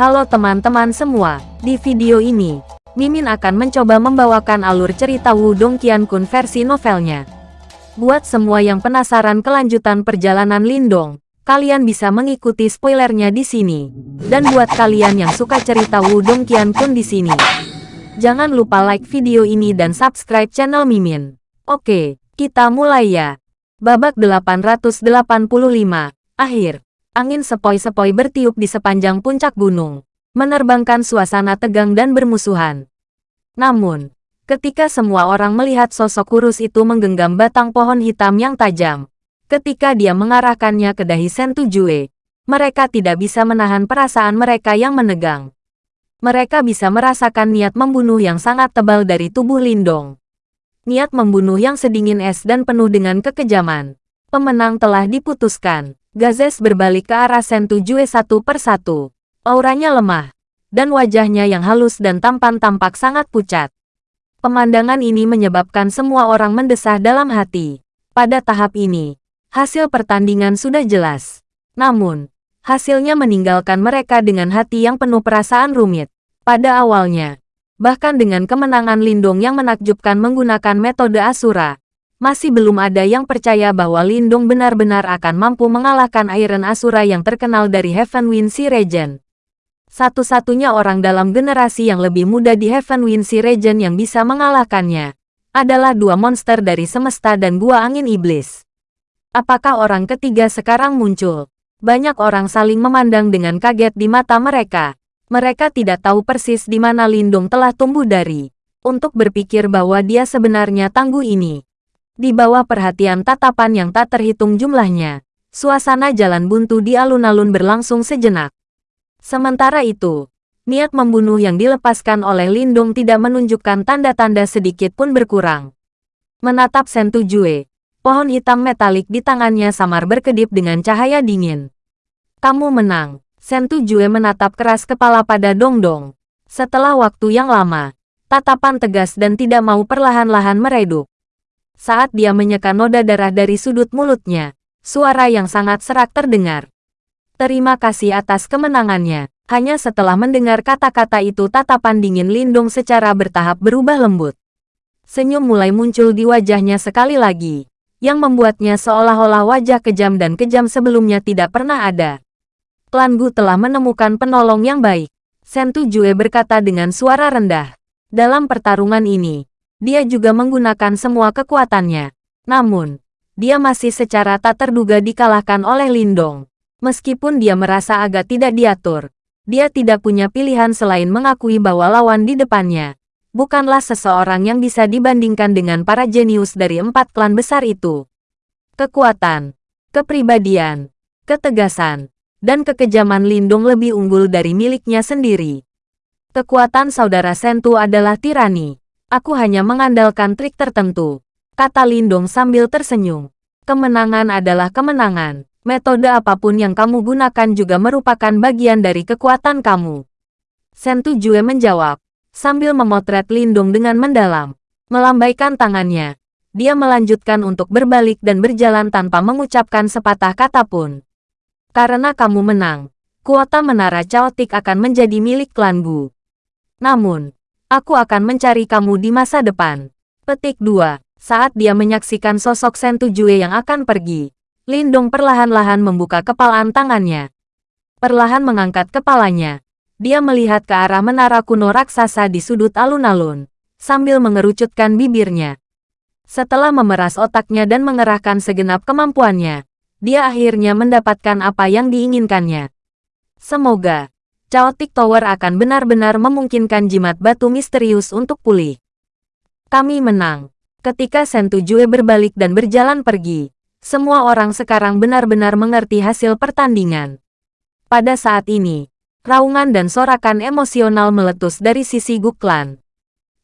Halo teman-teman semua, di video ini, Mimin akan mencoba membawakan alur cerita Wudong Qiankun versi novelnya. Buat semua yang penasaran kelanjutan perjalanan Lindong, kalian bisa mengikuti spoilernya di sini. Dan buat kalian yang suka cerita Wudong Qiankun di sini, jangan lupa like video ini dan subscribe channel Mimin. Oke, kita mulai ya. Babak 885, akhir. Angin sepoi-sepoi bertiup di sepanjang puncak gunung, menerbangkan suasana tegang dan bermusuhan. Namun, ketika semua orang melihat sosok kurus itu menggenggam batang pohon hitam yang tajam, ketika dia mengarahkannya ke dahi Sentu Jue, mereka tidak bisa menahan perasaan mereka yang menegang. Mereka bisa merasakan niat membunuh yang sangat tebal dari tubuh Lindong. Niat membunuh yang sedingin es dan penuh dengan kekejaman. Pemenang telah diputuskan. Gazes berbalik ke arah Sentu Jue satu per satu. Auranya lemah, dan wajahnya yang halus dan tampan tampak sangat pucat. Pemandangan ini menyebabkan semua orang mendesah dalam hati. Pada tahap ini, hasil pertandingan sudah jelas. Namun, hasilnya meninggalkan mereka dengan hati yang penuh perasaan rumit. Pada awalnya, bahkan dengan kemenangan Lindung yang menakjubkan menggunakan metode Asura, masih belum ada yang percaya bahwa Lindung benar-benar akan mampu mengalahkan Iron Asura yang terkenal dari Heaven Wind Sea Region. Satu-satunya orang dalam generasi yang lebih muda di Heaven Wind Sea Region yang bisa mengalahkannya adalah dua monster dari semesta dan gua angin iblis. Apakah orang ketiga sekarang muncul? Banyak orang saling memandang dengan kaget di mata mereka. Mereka tidak tahu persis di mana Lindung telah tumbuh dari. Untuk berpikir bahwa dia sebenarnya tangguh ini. Di bawah perhatian tatapan yang tak terhitung jumlahnya, suasana jalan buntu di alun-alun berlangsung sejenak. Sementara itu, niat membunuh yang dilepaskan oleh Lindung tidak menunjukkan tanda-tanda sedikit pun berkurang. Menatap Sentu Jue, pohon hitam metalik di tangannya samar berkedip dengan cahaya dingin. Kamu menang. Sentu Jue menatap keras kepala pada Dong Dong. Setelah waktu yang lama, tatapan tegas dan tidak mau perlahan-lahan meredup. Saat dia menyeka noda darah dari sudut mulutnya, suara yang sangat serak terdengar. Terima kasih atas kemenangannya. Hanya setelah mendengar kata-kata itu tatapan dingin Lindung secara bertahap berubah lembut. Senyum mulai muncul di wajahnya sekali lagi, yang membuatnya seolah-olah wajah kejam dan kejam sebelumnya tidak pernah ada. Klan Gu telah menemukan penolong yang baik. Sentu Jue berkata dengan suara rendah. Dalam pertarungan ini, dia juga menggunakan semua kekuatannya. Namun, dia masih secara tak terduga dikalahkan oleh Lindong. Meskipun dia merasa agak tidak diatur, dia tidak punya pilihan selain mengakui bahwa lawan di depannya bukanlah seseorang yang bisa dibandingkan dengan para jenius dari empat klan besar itu. Kekuatan, kepribadian, ketegasan, dan kekejaman Lindung lebih unggul dari miliknya sendiri. Kekuatan saudara Sentu adalah tirani. Aku hanya mengandalkan trik tertentu, kata Lindong sambil tersenyum. Kemenangan adalah kemenangan. Metode apa pun yang kamu gunakan juga merupakan bagian dari kekuatan kamu. Sentu Jue menjawab, sambil memotret Lindong dengan mendalam. Melambaikan tangannya, dia melanjutkan untuk berbalik dan berjalan tanpa mengucapkan sepatah kata pun. Karena kamu menang, kuota menara caotik akan menjadi milik klan Bu. Namun, Aku akan mencari kamu di masa depan. Petik 2. Saat dia menyaksikan sosok Sentu Jue yang akan pergi, Lindong perlahan-lahan membuka kepalaan tangannya. Perlahan mengangkat kepalanya. Dia melihat ke arah menara kuno raksasa di sudut alun-alun, sambil mengerucutkan bibirnya. Setelah memeras otaknya dan mengerahkan segenap kemampuannya, dia akhirnya mendapatkan apa yang diinginkannya. Semoga Chaotic Tower akan benar-benar memungkinkan jimat batu misterius untuk pulih. Kami menang. Ketika Sentu Jue berbalik dan berjalan pergi, semua orang sekarang benar-benar mengerti hasil pertandingan. Pada saat ini, raungan dan sorakan emosional meletus dari sisi Guklan.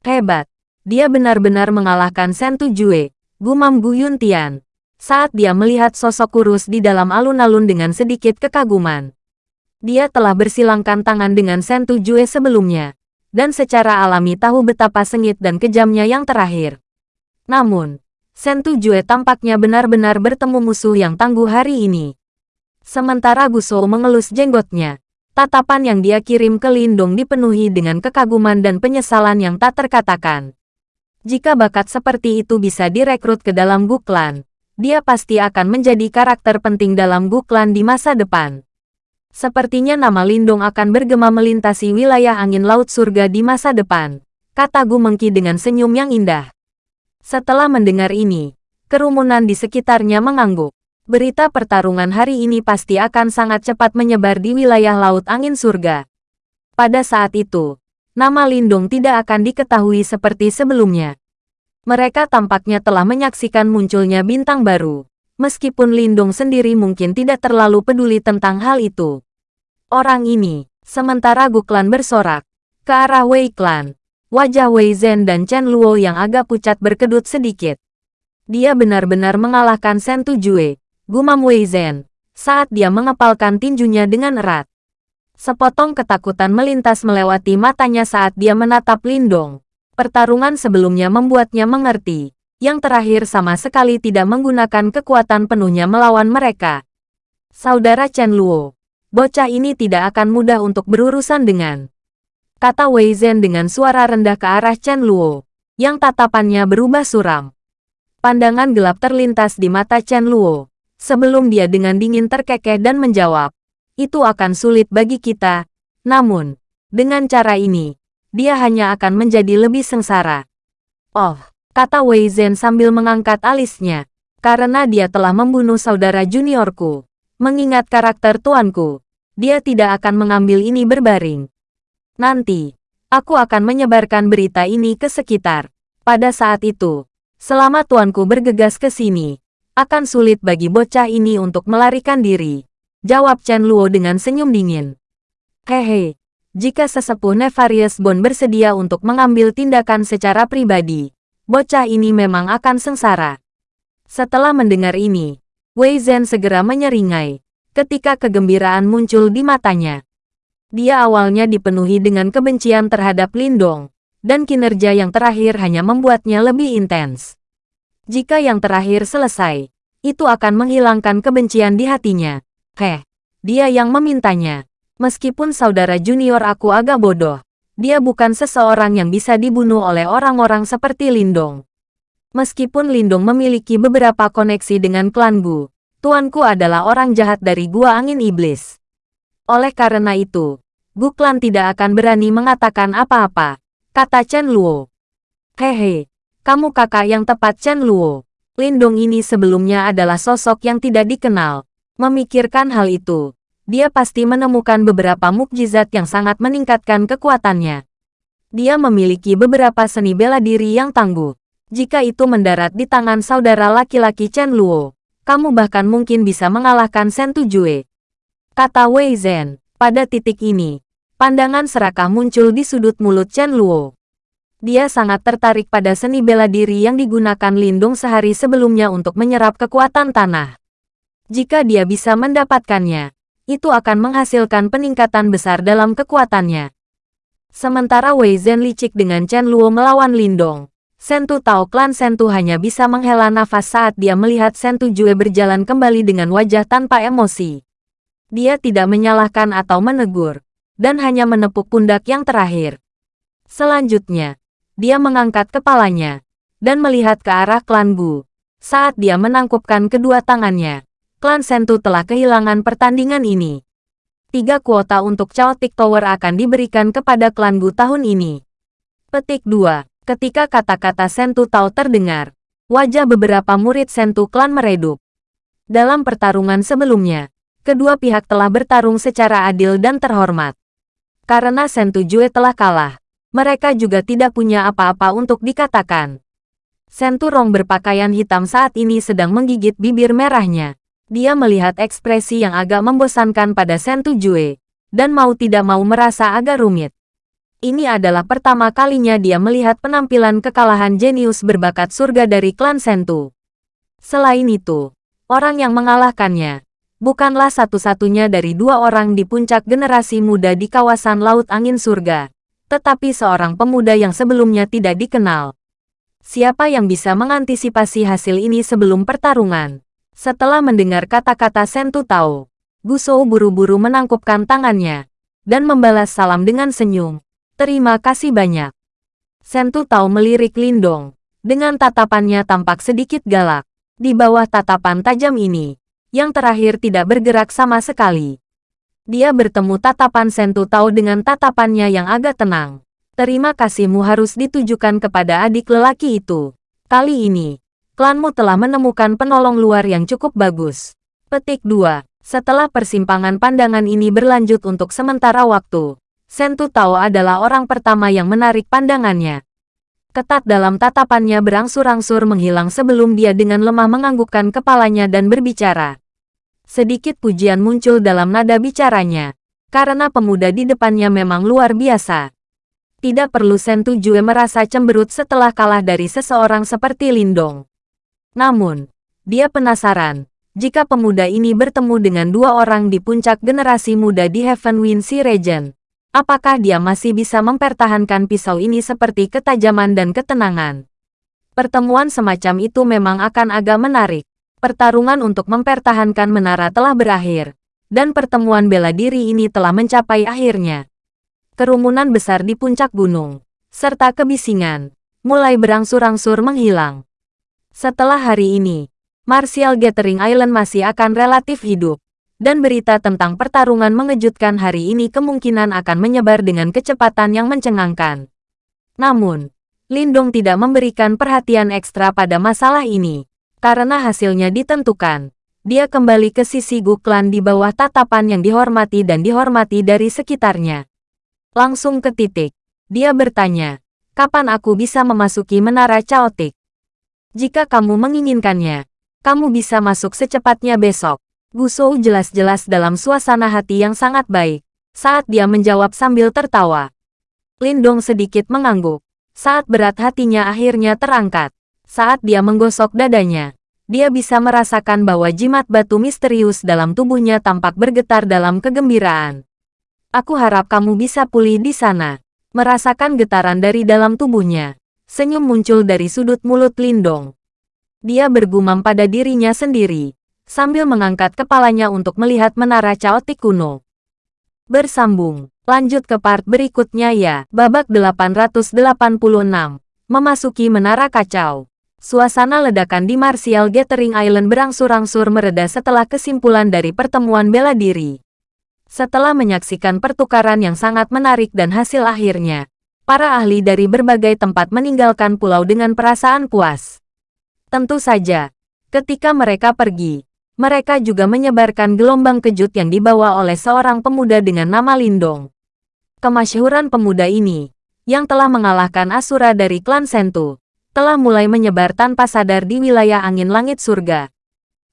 Hebat, dia benar-benar mengalahkan Sentu Jue, gumam Gu Yuntian, saat dia melihat sosok kurus di dalam alun-alun dengan sedikit kekaguman. Dia telah bersilangkan tangan dengan Sentu Jue sebelumnya, dan secara alami tahu betapa sengit dan kejamnya yang terakhir. Namun, Sentu Jue tampaknya benar-benar bertemu musuh yang tangguh hari ini. Sementara Gusou mengelus jenggotnya, Tatapan yang dia kirim ke Lindong dipenuhi dengan kekaguman dan penyesalan yang tak terkatakan. Jika bakat seperti itu bisa direkrut ke dalam Guklan, dia pasti akan menjadi karakter penting dalam Guklan di masa depan. Sepertinya nama Lindong akan bergema melintasi wilayah angin laut surga di masa depan, kata Gu Mengki dengan senyum yang indah. Setelah mendengar ini, kerumunan di sekitarnya mengangguk. Berita pertarungan hari ini pasti akan sangat cepat menyebar di wilayah Laut Angin Surga. Pada saat itu, nama Lindung tidak akan diketahui seperti sebelumnya. Mereka tampaknya telah menyaksikan munculnya bintang baru, meskipun Lindung sendiri mungkin tidak terlalu peduli tentang hal itu. Orang ini, sementara Guklan bersorak, ke arah Wei Klan, wajah Wei Zhen dan Chen Luo yang agak pucat berkedut sedikit. Dia benar-benar mengalahkan Shen Tujue, gumam Wei Zhen, saat dia mengepalkan tinjunya dengan erat. Sepotong ketakutan melintas melewati matanya saat dia menatap Lindong. Pertarungan sebelumnya membuatnya mengerti. Yang terakhir sama sekali tidak menggunakan kekuatan penuhnya melawan mereka. Saudara Chen Luo, bocah ini tidak akan mudah untuk berurusan dengan. Kata Wei Zhen dengan suara rendah ke arah Chen Luo, yang tatapannya berubah suram. Pandangan gelap terlintas di mata Chen Luo, sebelum dia dengan dingin terkekeh dan menjawab, itu akan sulit bagi kita, namun, dengan cara ini, dia hanya akan menjadi lebih sengsara. Oh, kata Wei Zhen sambil mengangkat alisnya, karena dia telah membunuh saudara juniorku. Mengingat karakter tuanku, dia tidak akan mengambil ini berbaring. Nanti, aku akan menyebarkan berita ini ke sekitar. Pada saat itu, selama tuanku bergegas ke sini, akan sulit bagi bocah ini untuk melarikan diri. Jawab Chen Luo dengan senyum dingin. Hehe, jika sesepuh Nefarious Bond bersedia untuk mengambil tindakan secara pribadi, bocah ini memang akan sengsara. Setelah mendengar ini, Wei Zhen segera menyeringai, ketika kegembiraan muncul di matanya. Dia awalnya dipenuhi dengan kebencian terhadap Lindong, dan kinerja yang terakhir hanya membuatnya lebih intens. Jika yang terakhir selesai, itu akan menghilangkan kebencian di hatinya. Heh, dia yang memintanya. Meskipun saudara junior aku agak bodoh, dia bukan seseorang yang bisa dibunuh oleh orang-orang seperti Lindong. Meskipun Lindong memiliki beberapa koneksi dengan klan Gu, tuanku adalah orang jahat dari Gua Angin Iblis. Oleh karena itu, Gu klan tidak akan berani mengatakan apa-apa, kata Chen Luo. Hehe, kamu kakak yang tepat Chen Luo. Lindong ini sebelumnya adalah sosok yang tidak dikenal. Memikirkan hal itu, dia pasti menemukan beberapa mukjizat yang sangat meningkatkan kekuatannya. Dia memiliki beberapa seni bela diri yang tangguh. Jika itu mendarat di tangan saudara laki-laki Chen Luo, kamu bahkan mungkin bisa mengalahkan Shen Tujue. Kata Wei Zhen, pada titik ini, pandangan serakah muncul di sudut mulut Chen Luo. Dia sangat tertarik pada seni bela diri yang digunakan Lindung sehari sebelumnya untuk menyerap kekuatan tanah. Jika dia bisa mendapatkannya, itu akan menghasilkan peningkatan besar dalam kekuatannya. Sementara Wei Zhen licik dengan Chen Luo melawan Lindong, Sentu tahu klan Sentu hanya bisa menghela nafas saat dia melihat Sentu Jue berjalan kembali dengan wajah tanpa emosi. Dia tidak menyalahkan atau menegur, dan hanya menepuk pundak yang terakhir. Selanjutnya, dia mengangkat kepalanya dan melihat ke arah klan Bu. Saat dia menangkupkan kedua tangannya, klan Sentu telah kehilangan pertandingan ini. Tiga kuota untuk Chaotic Tower akan diberikan kepada klan Bu tahun ini. Petik 2. Ketika kata-kata Sentu Tao terdengar, wajah beberapa murid Sentu klan meredup. Dalam pertarungan sebelumnya, kedua pihak telah bertarung secara adil dan terhormat. Karena Sentu Jue telah kalah, mereka juga tidak punya apa-apa untuk dikatakan. Senturong berpakaian hitam saat ini sedang menggigit bibir merahnya. Dia melihat ekspresi yang agak membosankan pada Sentu Jue, dan mau tidak mau merasa agak rumit. Ini adalah pertama kalinya dia melihat penampilan kekalahan jenius berbakat surga dari klan Sentu. Selain itu, orang yang mengalahkannya, bukanlah satu-satunya dari dua orang di puncak generasi muda di kawasan Laut Angin Surga tetapi seorang pemuda yang sebelumnya tidak dikenal. Siapa yang bisa mengantisipasi hasil ini sebelum pertarungan? Setelah mendengar kata-kata Sentu Tao, Gusou buru-buru menangkupkan tangannya, dan membalas salam dengan senyum. Terima kasih banyak. Sentu tahu melirik Lindong. Dengan tatapannya tampak sedikit galak. Di bawah tatapan tajam ini, yang terakhir tidak bergerak sama sekali. Dia bertemu tatapan Sentu tahu dengan tatapannya yang agak tenang. Terima kasihmu harus ditujukan kepada adik lelaki itu. Kali ini, klanmu telah menemukan penolong luar yang cukup bagus. Petik 2. Setelah persimpangan pandangan ini berlanjut untuk sementara waktu, Sentu Tao adalah orang pertama yang menarik pandangannya. Ketat dalam tatapannya berangsur-angsur menghilang sebelum dia dengan lemah menganggukkan kepalanya dan berbicara. Sedikit pujian muncul dalam nada bicaranya, karena pemuda di depannya memang luar biasa. Tidak perlu Sentu Jue merasa cemberut setelah kalah dari seseorang seperti Lindong. Namun, dia penasaran, jika pemuda ini bertemu dengan dua orang di puncak generasi muda di Heaven Wind Sea Region, apakah dia masih bisa mempertahankan pisau ini seperti ketajaman dan ketenangan? Pertemuan semacam itu memang akan agak menarik. Pertarungan untuk mempertahankan menara telah berakhir, dan pertemuan bela diri ini telah mencapai akhirnya. Kerumunan besar di puncak gunung, serta kebisingan, mulai berangsur-angsur menghilang. Setelah hari ini, Martial Gathering Island masih akan relatif hidup, dan berita tentang pertarungan mengejutkan hari ini kemungkinan akan menyebar dengan kecepatan yang mencengangkan. Namun, Lindong tidak memberikan perhatian ekstra pada masalah ini, karena hasilnya ditentukan. Dia kembali ke sisi Guklan di bawah tatapan yang dihormati dan dihormati dari sekitarnya. Langsung ke titik, dia bertanya, kapan aku bisa memasuki menara Chaotic? Jika kamu menginginkannya, kamu bisa masuk secepatnya besok. Gusou jelas-jelas dalam suasana hati yang sangat baik, saat dia menjawab sambil tertawa. Lindong sedikit mengangguk, saat berat hatinya akhirnya terangkat. Saat dia menggosok dadanya, dia bisa merasakan bahwa jimat batu misterius dalam tubuhnya tampak bergetar dalam kegembiraan. Aku harap kamu bisa pulih di sana. Merasakan getaran dari dalam tubuhnya. Senyum muncul dari sudut mulut Lindong. Dia bergumam pada dirinya sendiri, sambil mengangkat kepalanya untuk melihat menara caotik kuno. Bersambung, lanjut ke part berikutnya ya. Babak 886, memasuki menara kacau. Suasana ledakan di Martial Gathering Island berangsur-angsur mereda setelah kesimpulan dari pertemuan bela diri. Setelah menyaksikan pertukaran yang sangat menarik dan hasil akhirnya, para ahli dari berbagai tempat meninggalkan pulau dengan perasaan puas. Tentu saja, ketika mereka pergi, mereka juga menyebarkan gelombang kejut yang dibawa oleh seorang pemuda dengan nama Lindong. Kemasyhuran pemuda ini, yang telah mengalahkan Asura dari klan Sentu, telah mulai menyebar tanpa sadar di wilayah angin langit surga.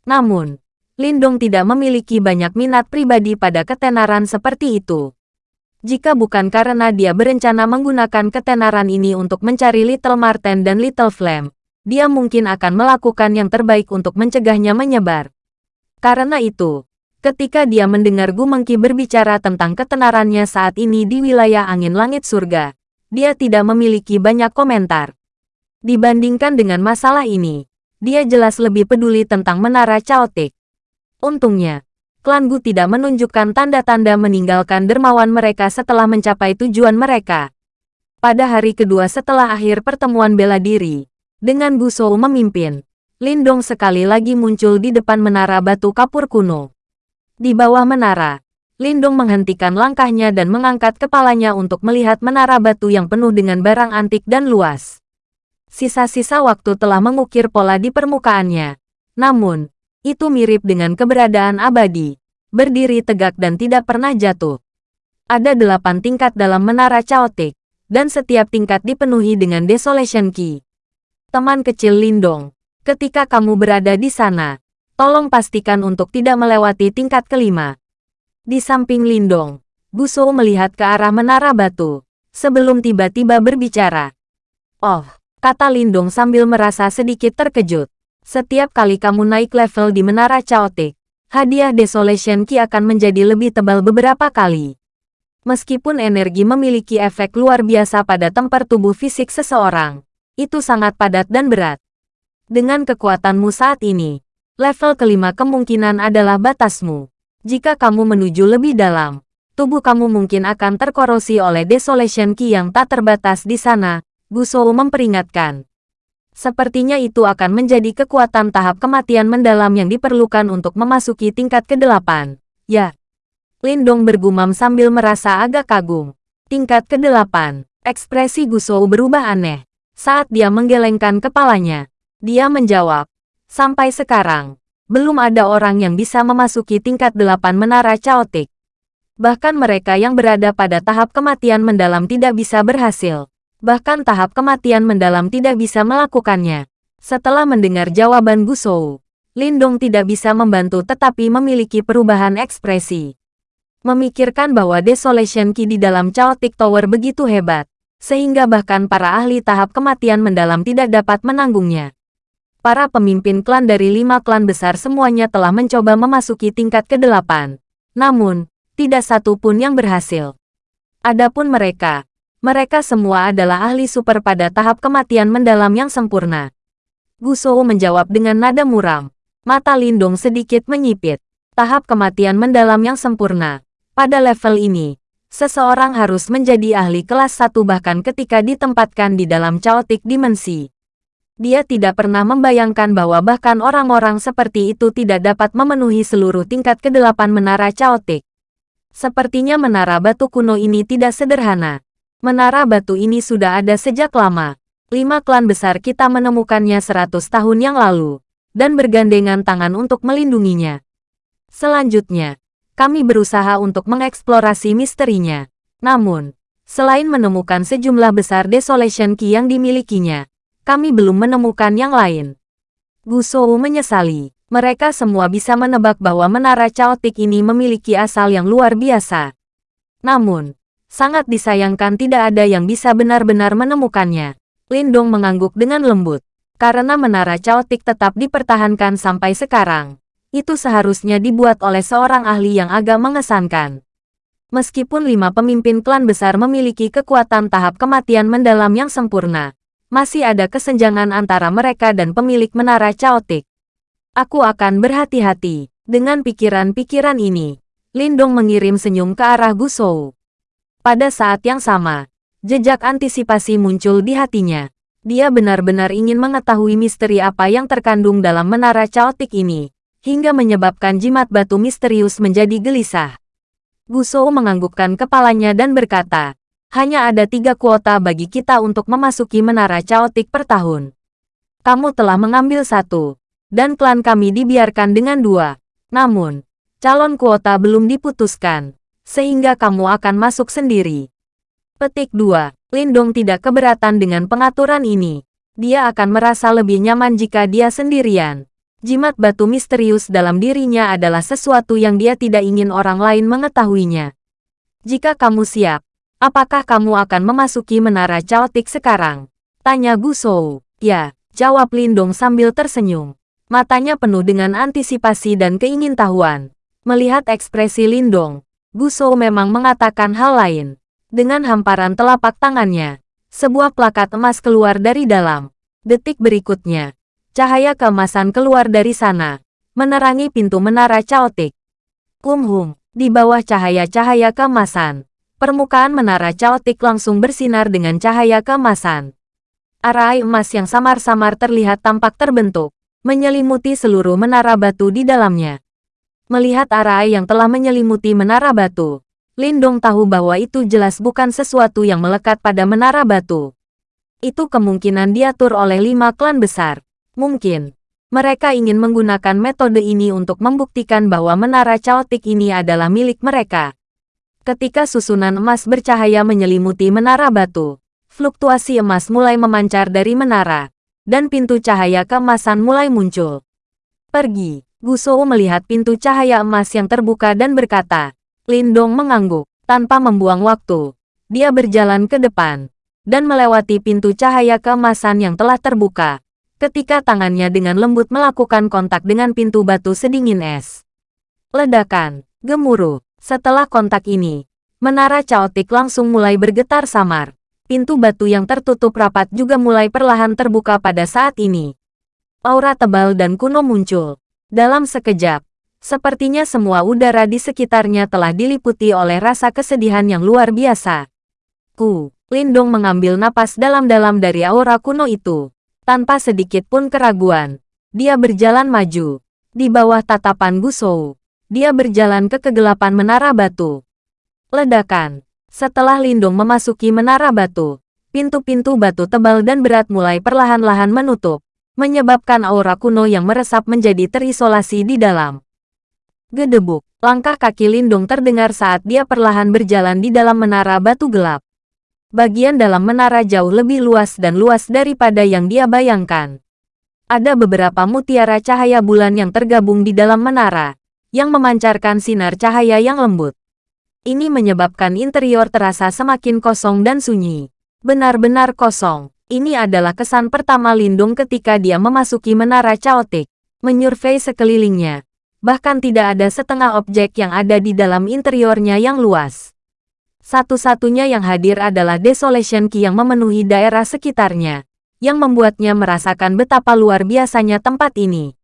Namun, Lindong tidak memiliki banyak minat pribadi pada ketenaran seperti itu. Jika bukan karena dia berencana menggunakan ketenaran ini untuk mencari Little Marten dan Little Flame, dia mungkin akan melakukan yang terbaik untuk mencegahnya menyebar. Karena itu, ketika dia mendengar Gu Mengki berbicara tentang ketenarannya saat ini di wilayah angin langit surga, dia tidak memiliki banyak komentar. Dibandingkan dengan masalah ini, dia jelas lebih peduli tentang menara Chaotic. Untungnya, klan Gu tidak menunjukkan tanda-tanda meninggalkan dermawan mereka setelah mencapai tujuan mereka. Pada hari kedua setelah akhir pertemuan bela diri, dengan Gu Shou memimpin, Lindong sekali lagi muncul di depan menara batu kapur kuno. Di bawah menara, Lindong menghentikan langkahnya dan mengangkat kepalanya untuk melihat menara batu yang penuh dengan barang antik dan luas. Sisa-sisa waktu telah mengukir pola di permukaannya. Namun, itu mirip dengan keberadaan abadi, berdiri tegak dan tidak pernah jatuh. Ada delapan tingkat dalam menara Chaotic, dan setiap tingkat dipenuhi dengan Desolation Key. Teman kecil Lindong, ketika kamu berada di sana, tolong pastikan untuk tidak melewati tingkat kelima. Di samping Lindong, Guso melihat ke arah menara batu, sebelum tiba-tiba berbicara. Oh, kata Lindong sambil merasa sedikit terkejut. Setiap kali kamu naik level di menara Chaotic, hadiah Desolation Key akan menjadi lebih tebal beberapa kali. Meskipun energi memiliki efek luar biasa pada tempat tubuh fisik seseorang, itu sangat padat dan berat. Dengan kekuatanmu saat ini, level kelima kemungkinan adalah batasmu. Jika kamu menuju lebih dalam, tubuh kamu mungkin akan terkorosi oleh Desolation Ki yang tak terbatas di sana, Gusou memperingatkan. Sepertinya itu akan menjadi kekuatan tahap kematian mendalam yang diperlukan untuk memasuki tingkat ke-8. Ya. Lindong bergumam sambil merasa agak kagum. Tingkat ke-8. Ekspresi Gusou berubah aneh. Saat dia menggelengkan kepalanya, dia menjawab, Sampai sekarang, belum ada orang yang bisa memasuki tingkat 8 menara caotik. Bahkan mereka yang berada pada tahap kematian mendalam tidak bisa berhasil. Bahkan tahap kematian mendalam tidak bisa melakukannya. Setelah mendengar jawaban Gusou, Lindong tidak bisa membantu tetapi memiliki perubahan ekspresi. Memikirkan bahwa Desolation Ki di dalam Chaotic Tower begitu hebat, sehingga bahkan para ahli tahap kematian mendalam tidak dapat menanggungnya. Para pemimpin klan dari lima klan besar semuanya telah mencoba memasuki tingkat ke-8. Namun, tidak satu pun yang berhasil. Adapun mereka, mereka semua adalah ahli super pada tahap kematian mendalam yang sempurna. Gusou menjawab dengan nada muram. Mata Lindong sedikit menyipit. Tahap kematian mendalam yang sempurna. Pada level ini, seseorang harus menjadi ahli kelas 1 bahkan ketika ditempatkan di dalam chaotic dimensi. Dia tidak pernah membayangkan bahwa bahkan orang-orang seperti itu tidak dapat memenuhi seluruh tingkat ke-8 menara chaotic. Sepertinya menara batu kuno ini tidak sederhana. Menara batu ini sudah ada sejak lama. Lima klan besar kita menemukannya seratus tahun yang lalu, dan bergandengan tangan untuk melindunginya. Selanjutnya, kami berusaha untuk mengeksplorasi misterinya. Namun, selain menemukan sejumlah besar Desolation Key yang dimilikinya, kami belum menemukan yang lain. Gusou menyesali. Mereka semua bisa menebak bahwa menara caotik ini memiliki asal yang luar biasa. Namun, Sangat disayangkan tidak ada yang bisa benar-benar menemukannya. Lindong mengangguk dengan lembut. Karena menara caotik tetap dipertahankan sampai sekarang. Itu seharusnya dibuat oleh seorang ahli yang agak mengesankan. Meskipun lima pemimpin klan besar memiliki kekuatan tahap kematian mendalam yang sempurna, masih ada kesenjangan antara mereka dan pemilik menara caotik. Aku akan berhati-hati. Dengan pikiran-pikiran ini, Lindong mengirim senyum ke arah Gusou. Pada saat yang sama, jejak antisipasi muncul di hatinya. Dia benar-benar ingin mengetahui misteri apa yang terkandung dalam menara caotik ini, hingga menyebabkan jimat batu misterius menjadi gelisah. Gusou menganggukkan kepalanya dan berkata, hanya ada tiga kuota bagi kita untuk memasuki menara caotik per tahun. Kamu telah mengambil satu, dan klan kami dibiarkan dengan dua. Namun, calon kuota belum diputuskan sehingga kamu akan masuk sendiri. Petik 2. Lindong tidak keberatan dengan pengaturan ini. Dia akan merasa lebih nyaman jika dia sendirian. Jimat batu misterius dalam dirinya adalah sesuatu yang dia tidak ingin orang lain mengetahuinya. Jika kamu siap, apakah kamu akan memasuki menara caotik sekarang? Tanya Gusou. Ya, jawab Lindong sambil tersenyum. Matanya penuh dengan antisipasi dan keingintahuan. Melihat ekspresi Lindong, Gusou memang mengatakan hal lain. Dengan hamparan telapak tangannya, sebuah plakat emas keluar dari dalam. Detik berikutnya, cahaya keemasan keluar dari sana, menerangi pintu menara caotik. Kumhum, di bawah cahaya-cahaya keemasan, permukaan menara caotik langsung bersinar dengan cahaya keemasan. Arai emas yang samar-samar terlihat tampak terbentuk, menyelimuti seluruh menara batu di dalamnya. Melihat arai yang telah menyelimuti menara batu, Lindong tahu bahwa itu jelas bukan sesuatu yang melekat pada menara batu. Itu kemungkinan diatur oleh lima klan besar. Mungkin, mereka ingin menggunakan metode ini untuk membuktikan bahwa menara caotik ini adalah milik mereka. Ketika susunan emas bercahaya menyelimuti menara batu, fluktuasi emas mulai memancar dari menara, dan pintu cahaya keemasan mulai muncul. Pergi. Gusou melihat pintu cahaya emas yang terbuka dan berkata, Lindong mengangguk. Tanpa membuang waktu, dia berjalan ke depan dan melewati pintu cahaya keemasan yang telah terbuka. Ketika tangannya dengan lembut melakukan kontak dengan pintu batu sedingin es. Ledakan, gemuruh. Setelah kontak ini, menara caotik langsung mulai bergetar samar. Pintu batu yang tertutup rapat juga mulai perlahan terbuka pada saat ini. Aura tebal dan kuno muncul. Dalam sekejap, Sepertinya semua udara di sekitarnya telah diliputi oleh rasa kesedihan yang luar biasa. Ku, Lindong mengambil napas dalam-dalam dari aura kuno itu. Tanpa sedikit pun keraguan, dia berjalan maju. Di bawah tatapan Gusou, dia berjalan ke kegelapan menara batu. Ledakan. Setelah Lindong memasuki menara batu, pintu-pintu batu tebal dan berat mulai perlahan-lahan menutup, menyebabkan aura kuno yang meresap menjadi terisolasi di dalam. Gedebuk, langkah kaki Lindung terdengar saat dia perlahan berjalan di dalam menara batu gelap. Bagian dalam menara jauh lebih luas dan luas daripada yang dia bayangkan. Ada beberapa mutiara cahaya bulan yang tergabung di dalam menara, yang memancarkan sinar cahaya yang lembut. Ini menyebabkan interior terasa semakin kosong dan sunyi. Benar-benar kosong. Ini adalah kesan pertama Lindung ketika dia memasuki menara caotik, menyurvei sekelilingnya, bahkan tidak ada setengah objek yang ada di dalam interiornya yang luas. Satu-satunya yang hadir adalah Desolation Key yang memenuhi daerah sekitarnya, yang membuatnya merasakan betapa luar biasanya tempat ini.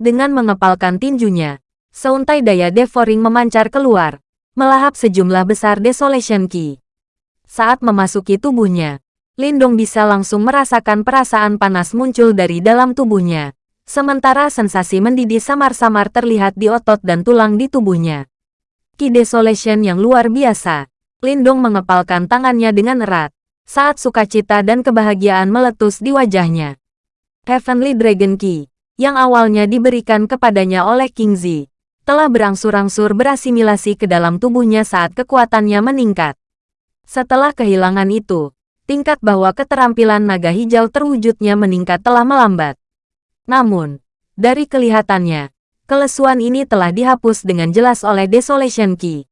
Dengan mengepalkan tinjunya, seuntai daya devouring memancar keluar, melahap sejumlah besar Desolation Key. Saat memasuki tubuhnya, Lindong bisa langsung merasakan perasaan panas muncul dari dalam tubuhnya, Sementara sensasi mendidih samar-samar terlihat di otot dan tulang di tubuhnya. Ki Desolation yang luar biasa. Lindong mengepalkan tangannya dengan erat, saat sukacita dan kebahagiaan meletus di wajahnya. Heavenly Dragon Key, yang awalnya diberikan kepadanya oleh King Zi, telah berangsur-angsur berasimilasi ke dalam tubuhnya saat kekuatannya meningkat. Setelah kehilangan itu, tingkat bahwa keterampilan naga hijau terwujudnya meningkat telah melambat. Namun, dari kelihatannya, kelesuan ini telah dihapus dengan jelas oleh Desolation Key.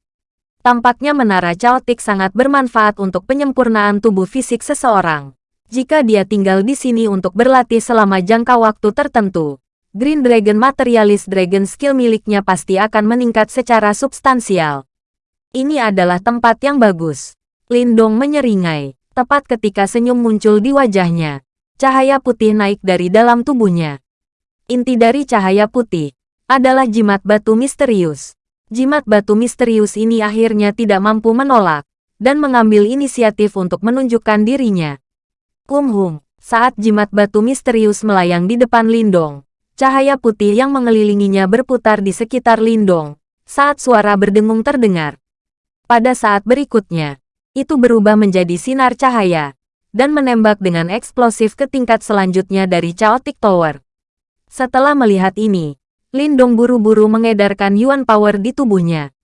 Tampaknya menara caotik sangat bermanfaat untuk penyempurnaan tubuh fisik seseorang. Jika dia tinggal di sini untuk berlatih selama jangka waktu tertentu, Green Dragon Materialist Dragon skill miliknya pasti akan meningkat secara substansial. Ini adalah tempat yang bagus. Lindong menyeringai, tepat ketika senyum muncul di wajahnya. Cahaya putih naik dari dalam tubuhnya. Inti dari cahaya putih adalah jimat batu misterius. Jimat batu misterius ini akhirnya tidak mampu menolak dan mengambil inisiatif untuk menunjukkan dirinya. Kumhum, saat jimat batu misterius melayang di depan Lindong, cahaya putih yang mengelilinginya berputar di sekitar Lindong saat suara berdengung terdengar. Pada saat berikutnya, itu berubah menjadi sinar cahaya dan menembak dengan eksplosif ke tingkat selanjutnya dari Chaotic Tower. Setelah melihat ini, Lindong buru-buru mengedarkan Yuan Power di tubuhnya.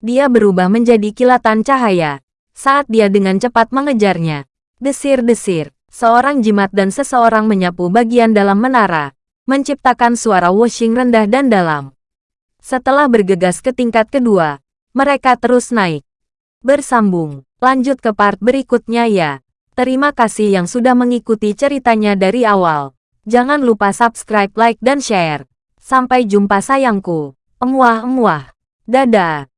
Dia berubah menjadi kilatan cahaya saat dia dengan cepat mengejarnya. Desir-desir, seorang jimat dan seseorang menyapu bagian dalam menara, menciptakan suara washing rendah dan dalam. Setelah bergegas ke tingkat kedua, mereka terus naik. Bersambung, lanjut ke part berikutnya ya. Terima kasih yang sudah mengikuti ceritanya dari awal. Jangan lupa subscribe, like, dan share. Sampai jumpa sayangku. Emuah-emuah. Dadah.